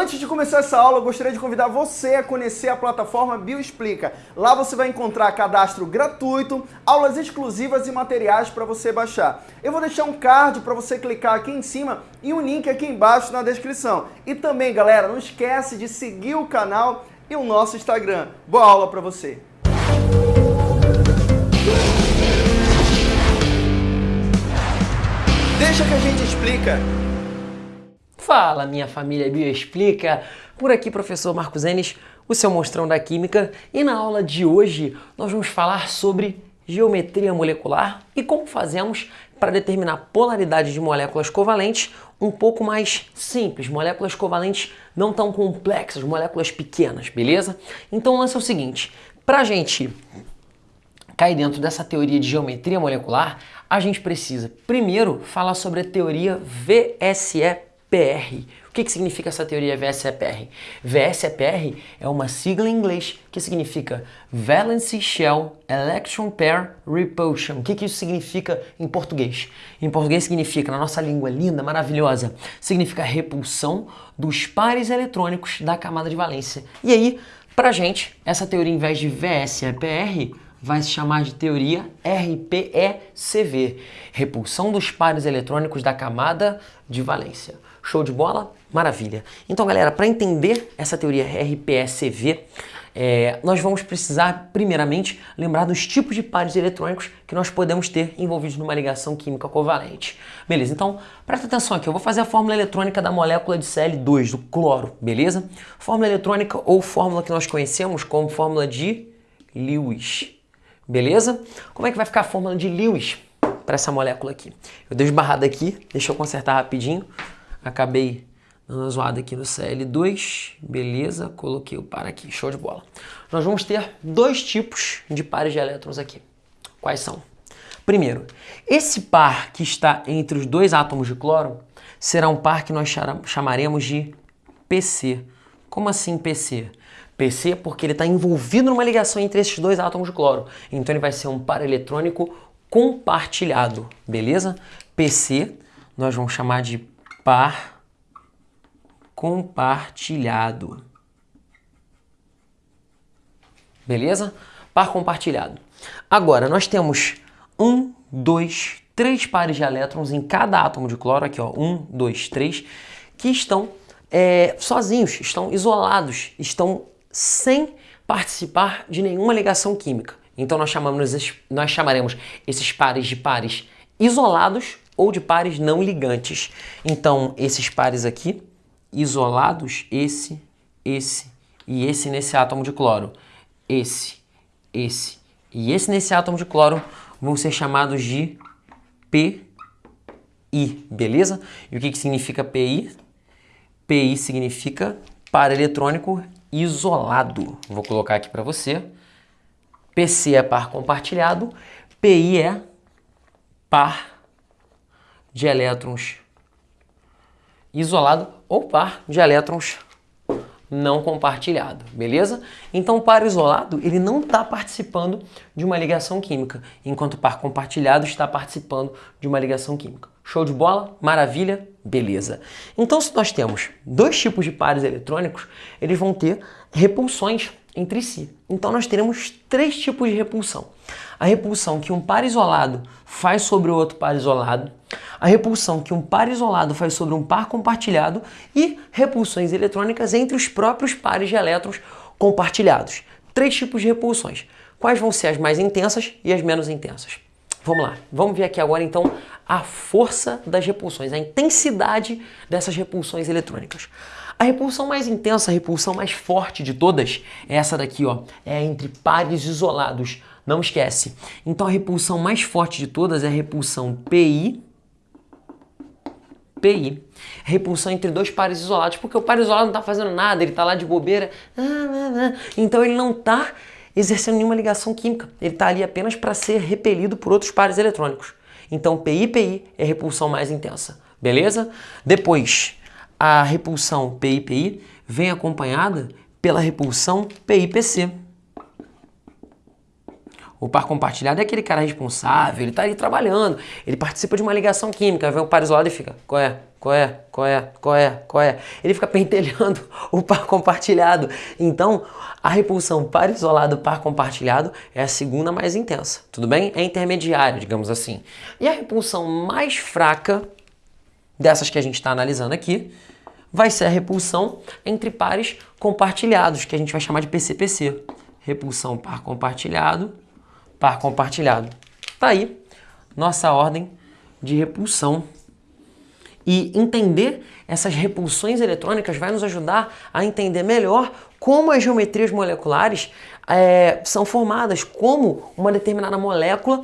Antes de começar essa aula, eu gostaria de convidar você a conhecer a plataforma Bioexplica. Lá você vai encontrar cadastro gratuito, aulas exclusivas e materiais para você baixar. Eu vou deixar um card para você clicar aqui em cima e um link aqui embaixo na descrição. E também, galera, não esquece de seguir o canal e o nosso Instagram. Boa aula para você! Deixa que a gente explica. Fala, minha família Bioexplica! Por aqui, professor Marcos Enes, o seu monstrão da Química, e na aula de hoje nós vamos falar sobre geometria molecular e como fazemos para determinar polaridade de moléculas covalentes um pouco mais simples, moléculas covalentes não tão complexas, moléculas pequenas, beleza? Então o lance é o seguinte, para a gente cair dentro dessa teoria de geometria molecular, a gente precisa primeiro falar sobre a teoria VSEP VSEPR. O que, que significa essa teoria VSEPR? VSEPR é uma sigla em inglês que significa Valence Shell Electron Pair Repulsion. O que, que isso significa em português? Em português significa, na nossa língua linda, maravilhosa, significa repulsão dos pares eletrônicos da camada de valência. E aí, pra gente, essa teoria, em vez de VSEPR, vai se chamar de teoria RPECV, repulsão dos pares eletrônicos da camada de valência. Show de bola? Maravilha. Então, galera, para entender essa teoria RPECV, é, nós vamos precisar, primeiramente, lembrar dos tipos de pares eletrônicos que nós podemos ter envolvidos numa ligação química covalente. Beleza, então, presta atenção aqui, eu vou fazer a fórmula eletrônica da molécula de Cl2, do cloro, beleza? Fórmula eletrônica ou fórmula que nós conhecemos como fórmula de Lewis, beleza? Como é que vai ficar a fórmula de Lewis para essa molécula aqui? Eu dei esbarrada aqui, deixa eu consertar rapidinho. Acabei dando uma zoada aqui no CL2, beleza, coloquei o par aqui, show de bola. Nós vamos ter dois tipos de pares de elétrons aqui. Quais são? Primeiro, esse par que está entre os dois átomos de cloro será um par que nós chamaremos de PC. Como assim PC? PC porque ele está envolvido numa ligação entre esses dois átomos de cloro. Então ele vai ser um par eletrônico compartilhado, beleza? PC nós vamos chamar de par compartilhado. Beleza? Par compartilhado. Agora, nós temos um, dois, três pares de elétrons em cada átomo de cloro, aqui ó, um, dois, três, que estão é, sozinhos, estão isolados, estão sem participar de nenhuma ligação química. Então nós, chamamos, nós chamaremos esses pares de pares isolados ou de pares não ligantes. Então, esses pares aqui, isolados, esse, esse e esse nesse átomo de cloro, esse, esse e esse nesse átomo de cloro vão ser chamados de PI, beleza? E o que, que significa PI? PI significa par eletrônico isolado. Vou colocar aqui para você. PC é par compartilhado, PI é par de elétrons isolado ou par de elétrons não compartilhado, beleza? Então o par isolado ele não está participando de uma ligação química, enquanto o par compartilhado está participando de uma ligação química. Show de bola? Maravilha? Beleza. Então se nós temos dois tipos de pares eletrônicos, eles vão ter repulsões entre si. Então nós teremos três tipos de repulsão. A repulsão que um par isolado faz sobre o outro par isolado, a repulsão que um par isolado faz sobre um par compartilhado e repulsões eletrônicas entre os próprios pares de elétrons compartilhados. Três tipos de repulsões. Quais vão ser as mais intensas e as menos intensas? Vamos lá, vamos ver aqui agora então a força das repulsões, a intensidade dessas repulsões eletrônicas. A repulsão mais intensa, a repulsão mais forte de todas é essa daqui, ó, é entre pares isolados. Não esquece. Então a repulsão mais forte de todas é a repulsão PI PI. Repulsão entre dois pares isolados, porque o par isolado não está fazendo nada, ele está lá de bobeira, então ele não está exercendo nenhuma ligação química, ele está ali apenas para ser repelido por outros pares eletrônicos. Então PI-PI é a repulsão mais intensa, beleza? Depois, a repulsão PI-PI vem acompanhada pela repulsão PI-PC. O par compartilhado é aquele cara responsável, ele está ali trabalhando, ele participa de uma ligação química, vem o par isolado e fica, qual é, qual é, qual é, qual é, qual é? Ele fica pentelhando o par compartilhado. Então, a repulsão par isolado, par compartilhado é a segunda mais intensa, tudo bem? É intermediária, digamos assim. E a repulsão mais fraca dessas que a gente está analisando aqui vai ser a repulsão entre pares compartilhados, que a gente vai chamar de PCPC. Repulsão par compartilhado, par compartilhado. Tá aí nossa ordem de repulsão. E entender essas repulsões eletrônicas vai nos ajudar a entender melhor como as geometrias moleculares é, são formadas, como uma determinada molécula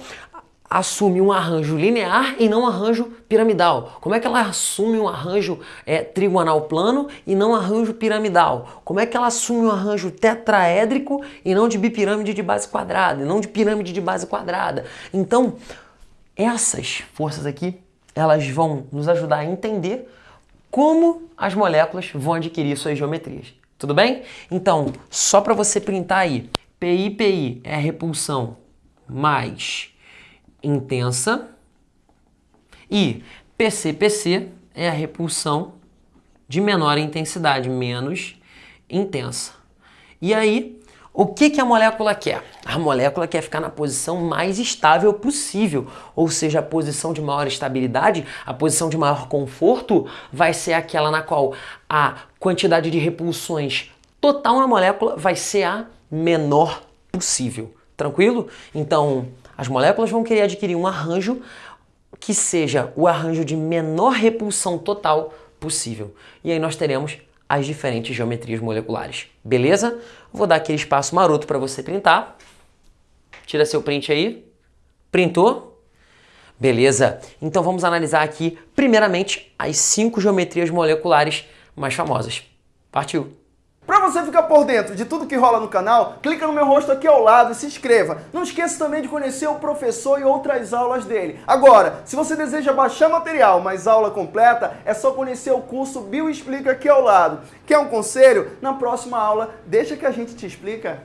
assume um arranjo linear e não um arranjo piramidal? Como é que ela assume um arranjo é, trigonal plano e não um arranjo piramidal? Como é que ela assume um arranjo tetraédrico e não de bipirâmide de base quadrada, e não de pirâmide de base quadrada? Então, essas forças aqui, elas vão nos ajudar a entender como as moléculas vão adquirir suas geometrias. Tudo bem? Então, só para você printar aí, PI, PI é repulsão mais intensa e PCPC é a repulsão de menor intensidade, menos intensa. E aí, o que, que a molécula quer? A molécula quer ficar na posição mais estável possível, ou seja, a posição de maior estabilidade, a posição de maior conforto, vai ser aquela na qual a quantidade de repulsões total na molécula vai ser a menor possível. Tranquilo? Então, as moléculas vão querer adquirir um arranjo que seja o arranjo de menor repulsão total possível. E aí nós teremos as diferentes geometrias moleculares. Beleza? Vou dar aquele espaço maroto para você printar. Tira seu print aí. Printou? Beleza. Então vamos analisar aqui, primeiramente, as cinco geometrias moleculares mais famosas. Partiu! Para você ficar por dentro de tudo que rola no canal, clica no meu rosto aqui ao lado e se inscreva. Não esqueça também de conhecer o professor e outras aulas dele. Agora, se você deseja baixar material, mas aula completa, é só conhecer o curso Bio Explica aqui ao lado. Quer um conselho? Na próxima aula, deixa que a gente te explica.